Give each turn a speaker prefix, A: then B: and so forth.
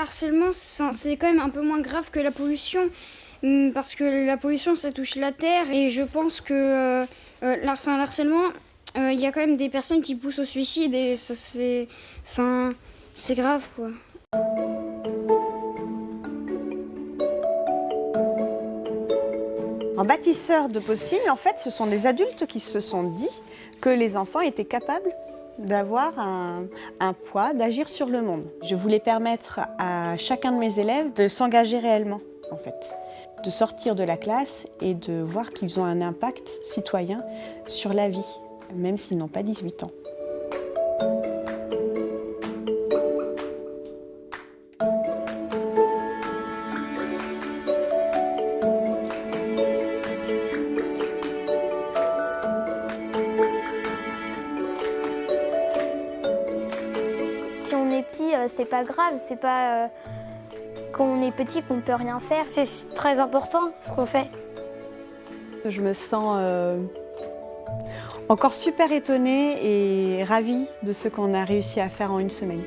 A: Harcèlement, c'est quand même un peu moins grave que la pollution, hum, parce que la pollution, ça touche la terre, et je pense que euh, euh, l'harcèlement, euh, il y a quand même des personnes qui poussent au suicide, et ça se fait... Enfin, c'est grave, quoi.
B: En bâtisseur de possible, en fait, ce sont des adultes qui se sont dit que les enfants étaient capables d'avoir un, poids, d'agir sur le monde. Je voulais permettre à chacun de mes élèves de s'engager réellement, en fait, de sortir de la classe et de voir qu'ils ont un impact citoyen sur la vie, même s'ils n'ont pas 18 ans.
C: Petit, euh, c'est pas grave, c'est pas euh, quand on est petit qu'on peut rien faire.
D: C'est très important ce qu'on fait.
B: Je me sens euh, encore super étonnée et ravie de ce qu'on a réussi à faire en une semaine.